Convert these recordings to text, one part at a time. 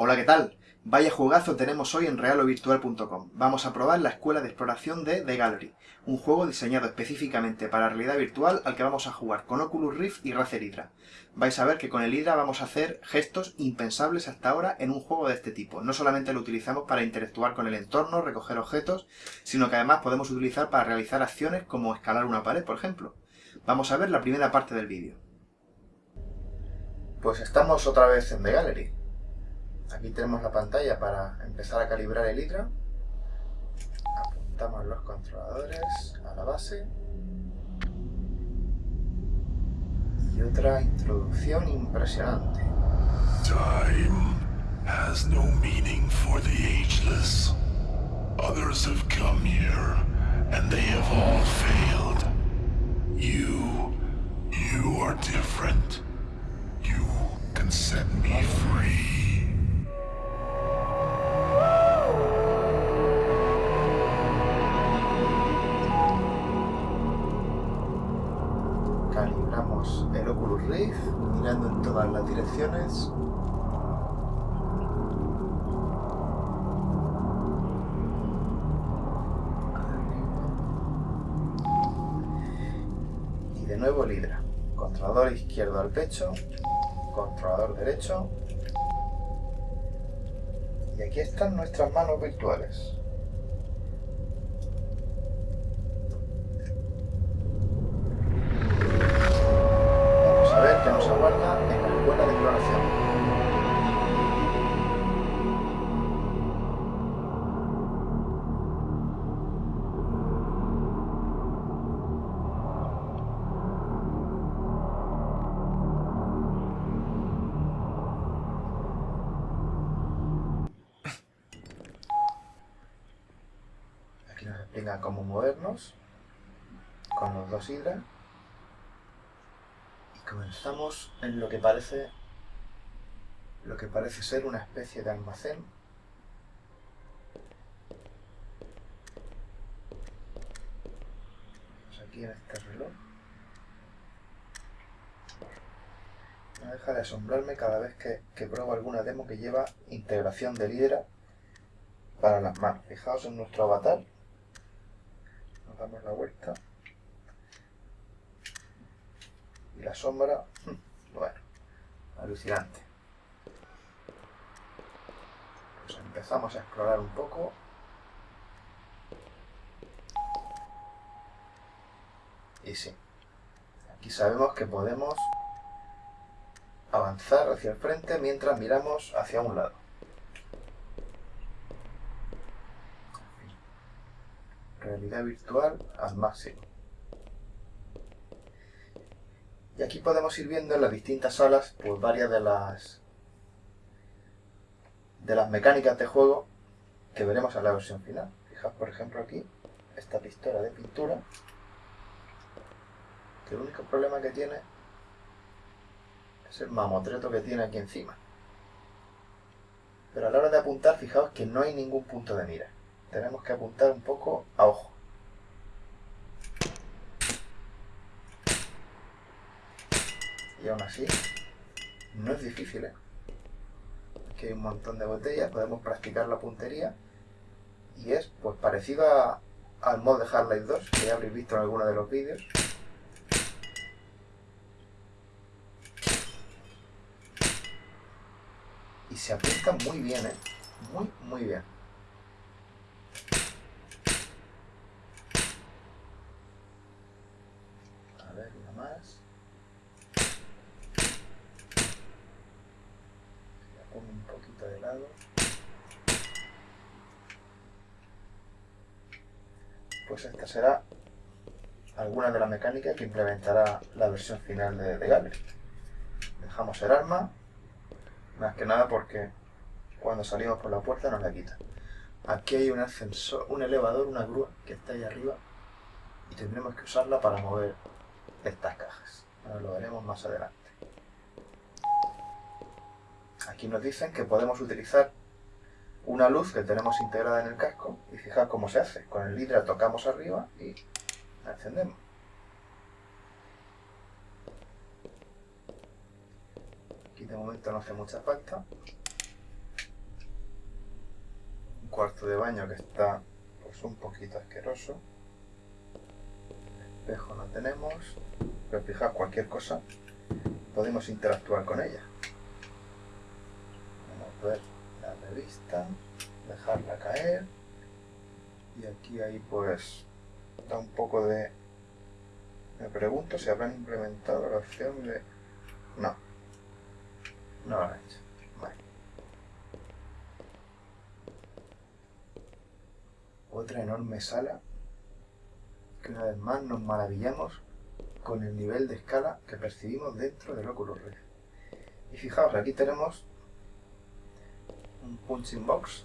Hola, ¿qué tal? Vaya juegazo tenemos hoy en realovirtual.com. Vamos a probar la escuela de exploración de The Gallery, un juego diseñado específicamente para realidad virtual al que vamos a jugar con Oculus Rift y Razer Hydra. Vais a ver que con el Hydra vamos a hacer gestos impensables hasta ahora en un juego de este tipo. No solamente lo utilizamos para interactuar con el entorno, recoger objetos, sino que además podemos utilizar para realizar acciones como escalar una pared, por ejemplo. Vamos a ver la primera parte del vídeo. Pues estamos otra vez en The Gallery. Aquí tenemos la pantalla para empezar a calibrar el Hydra. Apuntamos los controladores a la base. Y otra introducción impresionante. Time has no meaning for the ageless. Others have come here, and they have all failed. You, you are different. You can set me free. Y de nuevo el Hydra. Controlador izquierdo al pecho, controlador derecho. Y aquí están nuestras manos virtuales. Cómo movernos con los dos hidras. Y comenzamos en lo que parece lo que parece ser una especie de almacén. Aquí en este reloj. No deja de asombrarme cada vez que, que pruebo alguna demo que lleva integración de Hydra para las manos. Fijaos en nuestro avatar. Damos la vuelta. Y la sombra, bueno, alucinante. Pues empezamos a explorar un poco. Y sí, aquí sabemos que podemos avanzar hacia el frente mientras miramos hacia un lado. Realidad virtual al máximo. Y aquí podemos ir viendo en las distintas salas pues varias de las de las mecánicas de juego que veremos en la versión final. Fijaos por ejemplo aquí esta pistola de pintura que el único problema que tiene es el mamotreto que tiene aquí encima. Pero a la hora de apuntar, fijaos que no hay ningún punto de mira. Tenemos que apuntar un poco a ojo. Y aún así, no es difícil, ¿eh? Aquí hay un montón de botellas, podemos practicar la puntería. Y es pues parecido a- al mod de Half-Life 2, que ya habréis visto en alguno de los vídeos. Y se apunta muy bien, ¿eh? Muy, muy bien. A ver, una más. La pongo un poquito de lado. Pues esta será alguna de las mecánicas que implementará la versión final de, de. Dejamos el arma, más que nada porque cuando salimos por la puerta nos la quita. Aquí hay un ascensor, un elevador, una grúa que está ahí arriba y tendremos que usarla para mover estas cajas. Ahora lo veremos más adelante. Aquí nos dicen que podemos utilizar una luz que tenemos integrada en el casco y fijar cómo se hace. Con el hidra tocamos arriba y la encendemos. Aquí de momento no hace mucha falta. cuarto de baño que está pues un poquito asqueroso. Espejo no tenemos, pero fijaos cualquier cosa podemos interactuar con ella. Vamos a ver la revista, dejarla caer y aquí ahí pues da un poco de... Me pregunto si habrán implementado la opción de... No, no lo han hecho. Otra enorme sala que una vez más nos maravillamos con el nivel de escala que percibimos dentro del Oculus Rift. Y fijaos, aquí tenemos un punching box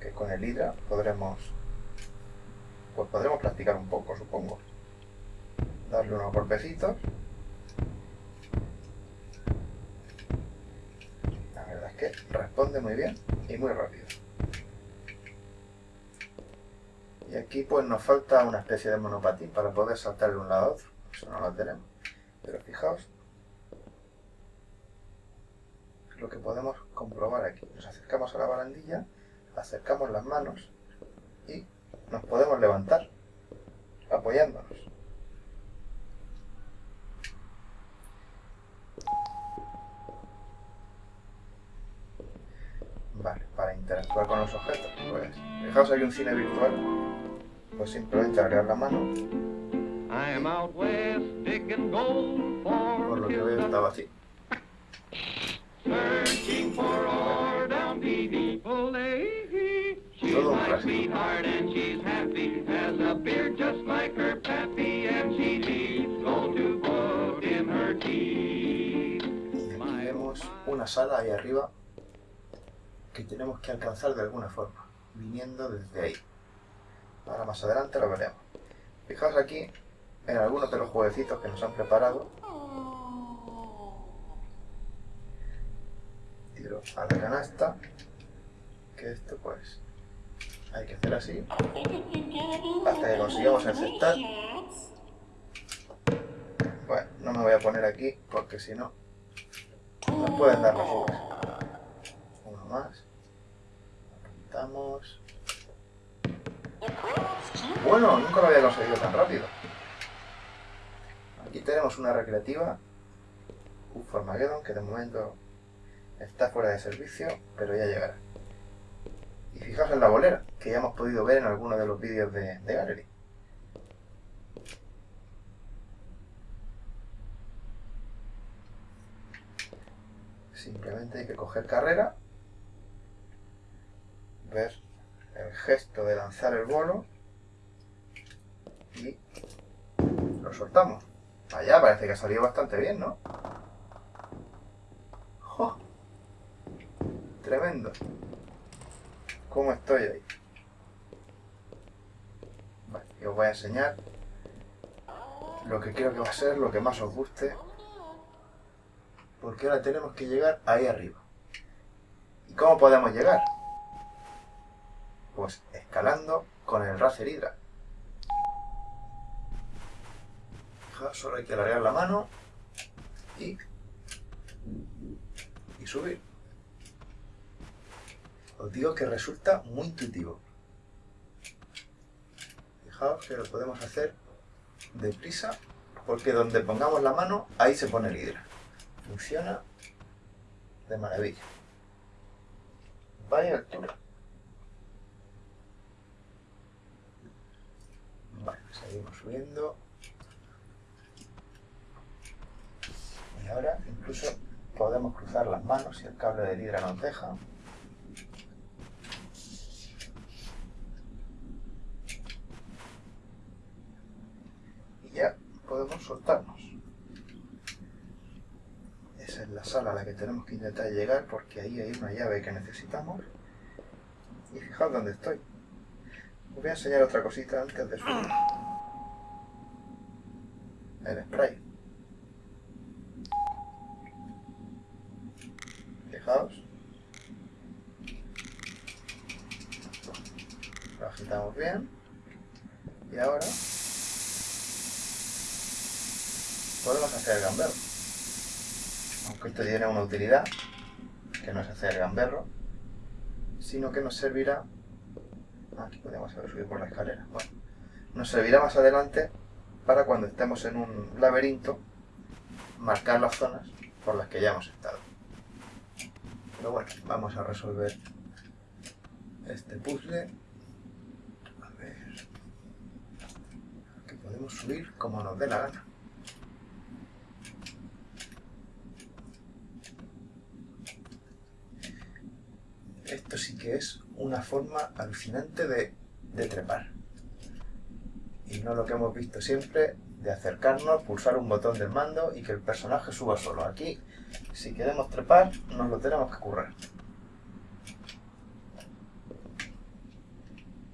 que con el Hydra podremos pues podremos practicar un poco, supongo. Darle unos golpecitos. La verdad es que responde muy bien y muy rápido. Y aquí pues nos falta una especie de monopatín para poder saltar de un lado a otro. Eso no lo tenemos. Pero fijaos lo que podemos comprobar aquí. Nos acercamos a la barandilla, acercamos las manos y nos podemos levantar apoyándonos. Vale, para interactuar con los objetos, pues fijaos aquí un cine virtual, pues simplemente agregar la mano. Por lo que veo estaba así. Todo un clásico. Y aquí vemos una sala ahí arriba que tenemos que alcanzar de alguna forma, viniendo desde ahí. Ahora más adelante lo veremos. Fijaos aquí en algunos de los jueguecitos que nos han preparado. Tiro a la canasta, que esto pues hay que hacer así, hasta que consigamos encestar. Bueno, no me voy a poner aquí porque si no nos pueden dar fuga. Uno más. Apuntamos. Bueno, nunca lo había conseguido tan rápido. Aquí tenemos una recreativa, un Formageddon, que de momento está fuera de servicio, pero ya llegará. Y fijaos en la bolera, que ya hemos podido ver en algunos de los vídeos de, de Gallery. Simplemente hay que coger carrera, ver el gesto de lanzar el bolo y lo soltamos. Allá parece que ha salido bastante bien, ¿no? Tremendo. ¿Cómo estoy ahí? Vale, os voy a enseñar lo que creo que va a ser lo que más os guste. Porque ahora tenemos que llegar ahí arriba. ¿Y cómo podemos llegar? Pues escalando con el Razer Hydra. Solo hay que alargar la mano y, y subir. Os digo que resulta muy intuitivo. Fijaos que lo podemos hacer deprisa porque donde pongamos la mano, ahí se pone el hidra. Funciona de maravilla. Vaya altura. Vale, seguimos subiendo. Y ahora incluso podemos cruzar las manos si el cable del hidra nos deja. Ya podemos soltarnos. Esa es la sala a la que tenemos que intentar llegar porque ahí hay una llave que necesitamos. Y fijaos dónde estoy. Os voy a enseñar otra cosita antes de subir. El spray. Fijaos. Lo agitamos bien. Y ahora podemos hacer el gamberro. Aunque esto tiene una utilidad, que no es hacer el gamberro, sino que nos servirá... Aquí podemos haber subido por la escalera. Bueno, nos servirá más adelante para cuando estemos en un laberinto marcar las zonas por las que ya hemos estado. Pero bueno, vamos a resolver este puzzle. A ver... Que podemos subir como nos dé la gana. Esto sí que es una forma alucinante de, trepar. Y no lo que hemos visto siempre de acercarnos, pulsar un botón del mando y que el personaje suba solo. Aquí, si queremos trepar, nos lo tenemos que currar.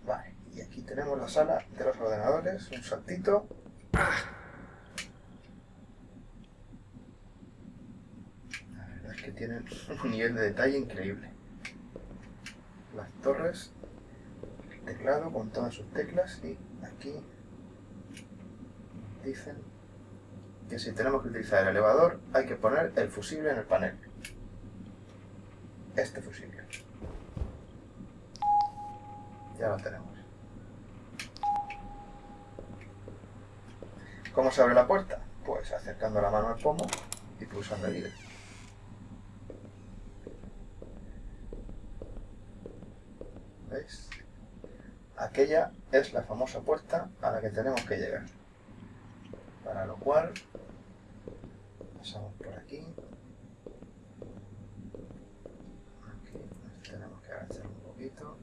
Vale, y aquí tenemos la sala de los ordenadores, un saltito. La verdad es que tienen un nivel de detalle increíble. Las torres, el teclado con todas sus teclas y aquí dicen que si tenemos que utilizar el elevador hay que poner el fusible en el panel. Este fusible. Ya lo tenemos. ¿Cómo se abre la puerta? Pues acercando la mano al pomo y pulsando el líder. Aquella es la famosa puerta a la que tenemos que llegar. Para lo cual, pasamos por aquí. Aquí tenemos que agachar un poquito.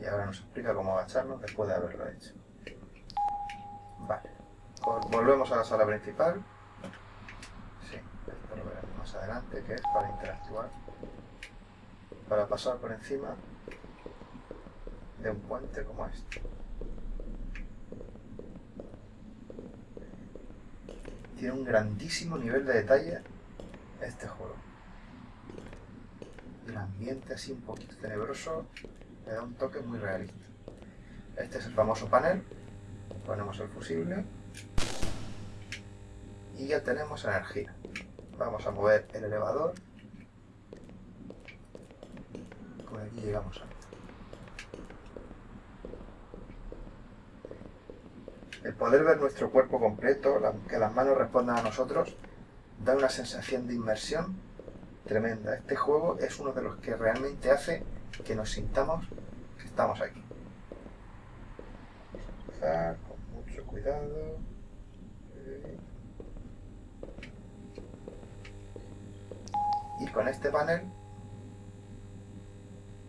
Y ahora nos explica cómo agacharnos después de haberlo hecho. Vale. Volvemos a la sala principal. Sí, esto lo veremos más adelante, que es para interactuar. Para pasar por encima de un puente como este. tiene un grandísimo nivel de detalle este juego. El ambiente así un poquito tenebroso le da un toque muy realista. Este es el famoso panel. Ponemos el fusible. Y ya tenemos energía. Vamos a mover el elevador. Por aquí llegamos a El poder ver nuestro cuerpo completo, que las manos respondan a nosotros, da una sensación de inmersión tremenda. Este juego es uno de los que realmente hace que nos sintamos que estamos aquí. Empezar con mucho cuidado. Y con este panel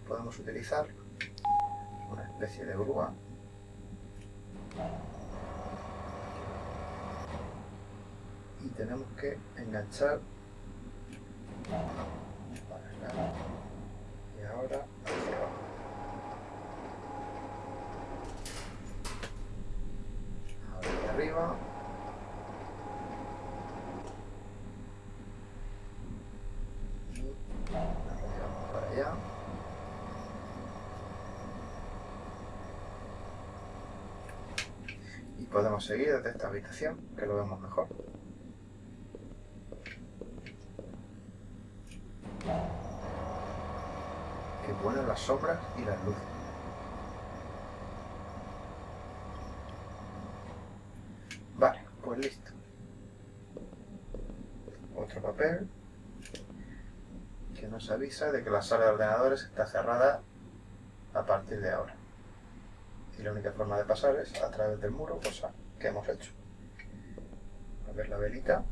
podemos utilizar una especie de grúa y tenemos que enganchar para acá y ahora hacia abajo. Ahora hacia arriba. Y vamos para allá. Y podemos seguir desde esta habitación, que lo vemos mejor. ponen las sombras y las luces. Vale, pues listo. Otro papel que nos avisa de que la sala de ordenadores está cerrada a partir de ahora. Y la única forma de pasar es a través del muro, cosa que hemos hecho. A ver la velita.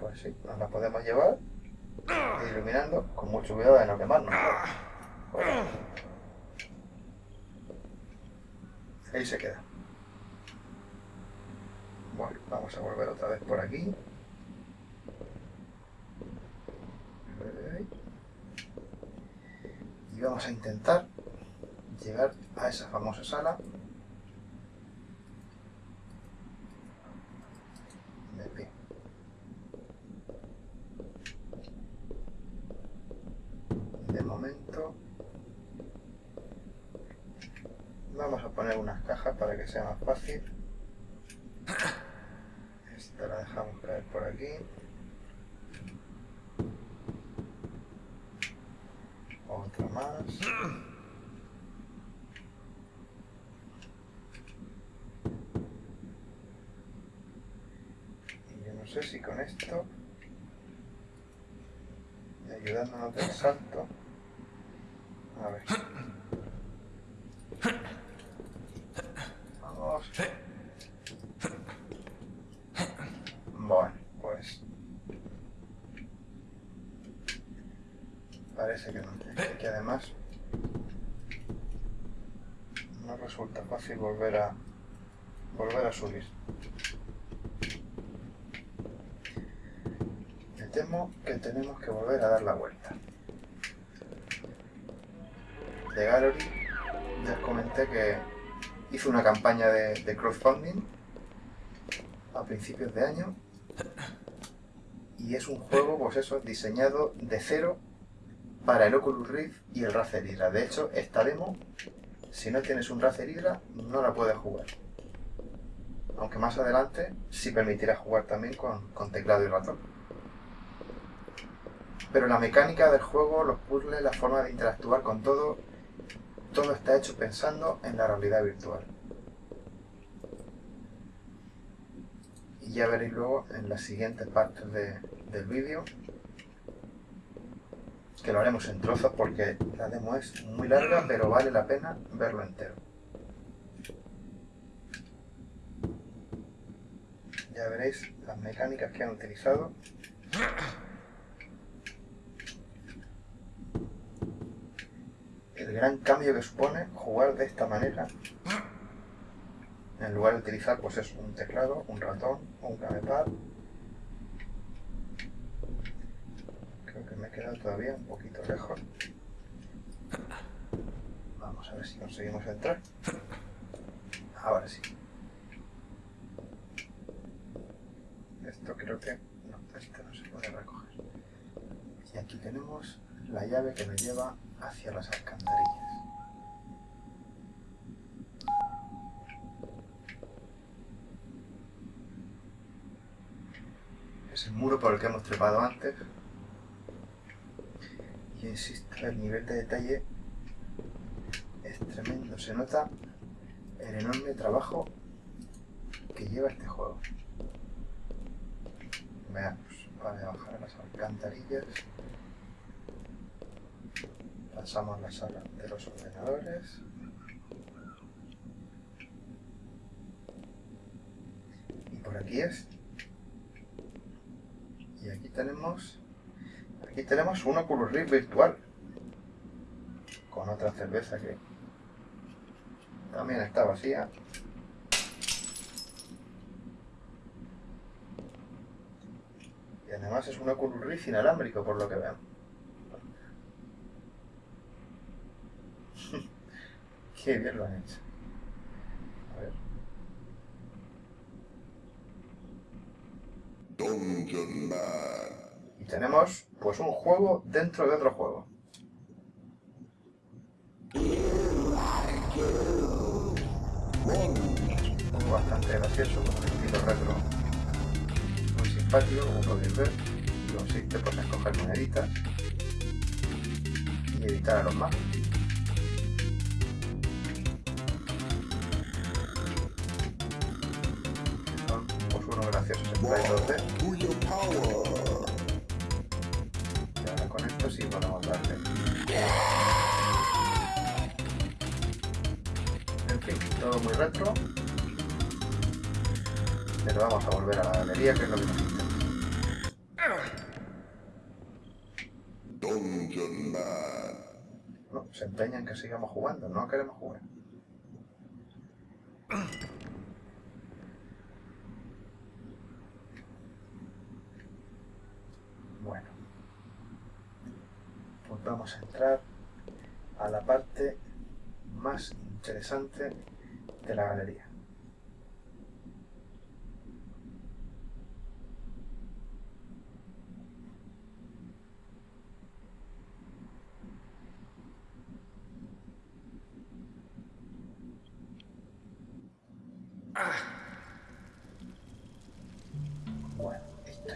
Pues sí, nos la podemos llevar iluminando con mucho cuidado de no quemarnos. Ahí se queda. Bueno, vamos a volver otra vez por aquí. Y vamos a intentar llegar a esa famosa sala para que sea más fácil. Esta la dejamos caer por aquí. Otra más. Y yo no sé si con esto, ayudándonos del salto, a ver. Volver a volver a subir. Me temo que tenemos que volver a dar la vuelta. De Gallery ya os comenté que hizo una campaña de, de crowdfunding a principios de año y es un juego, pues eso, diseñado de cero para el Oculus Rift y el Razer Hydra. De hecho, esta demo, si no tienes un Razer Hydra, no la puedes jugar. Aunque más adelante sí permitirá jugar también con, con teclado y ratón. Pero la mecánica del juego, los puzzles, la forma de interactuar con todo, todo está hecho pensando en la realidad virtual. Y ya veréis luego en las siguientes partes de- del vídeo que lo haremos en trozos porque la demo es muy larga pero vale la pena verlo entero. Ya veréis las mecánicas que han utilizado. El gran cambio que supone jugar de esta manera en lugar de utilizar pues es un teclado, un ratón o un gamepad. Creo que me he todavía un poquito lejos. Vamos a ver si conseguimos entrar. Ahora sí. Esto creo que... No, esto no se puede recoger. Y aquí tenemos la llave que nos lleva hacia las alcantarillas. Es el muro por el que hemos trepado antes. Y insisto, el nivel de detalle es tremendo. Se nota el enorme trabajo que lleva este juego. Veamos, para bajar a las alcantarillas. Pasamos la sala de los ordenadores. Y por aquí es. Y aquí tenemos. Aquí tenemos un Oculus Rift virtual. Con otra cerveza que también está vacía. Y además es un Oculus Rift inalámbrico por lo que veo. Qué bien lo han hecho. A ver. Tenemos pues un juego dentro de otro juego. Bastante gracioso, con un estilo retro muy simpático, como podéis ver. Consiste pues, en escoger moneditas y evitar a los más. Son pues unos graciosos sprites 2D. No, se empeña en que sigamos jugando, no queremos jugar. Bueno, pues vamos a entrar a la parte más interesante de la galería.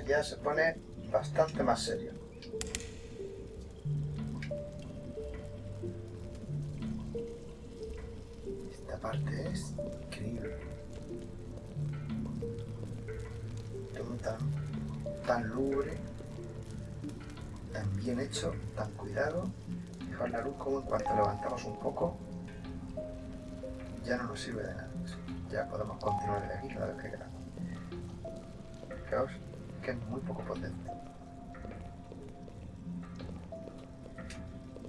ya se pone bastante más serio. Esta parte es increíble. Todo tan, tan lubre, tan bien hecho, tan cuidado. Fijaos la luz como en cuanto levantamos un poco, ya no nos sirve de nada. Ya podemos continuar de aquí cada vez que queramos. Fijaos que es muy poco potente.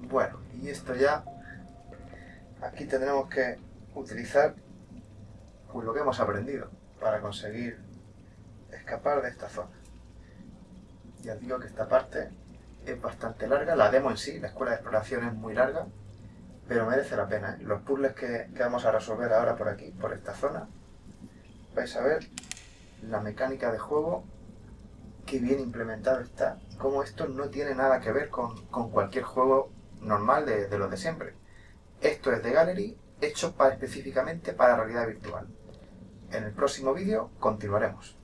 Bueno, y esto ya, aquí tendremos que utilizar lo que hemos aprendido para conseguir escapar de esta zona. Ya digo que esta parte es bastante larga, la demo en sí, la escuela de exploración es muy larga, pero merece la pena. ¿eh? Los puzzles que vamos a resolver ahora por aquí, por esta zona, vais a ver la mecánica de juego qué bien implementado está, cómo esto no tiene nada que ver con, cualquier juego normal de, de los de siempre. Esto es de Gallery, hecho para, específicamente para realidad virtual. En el próximo vídeo continuaremos.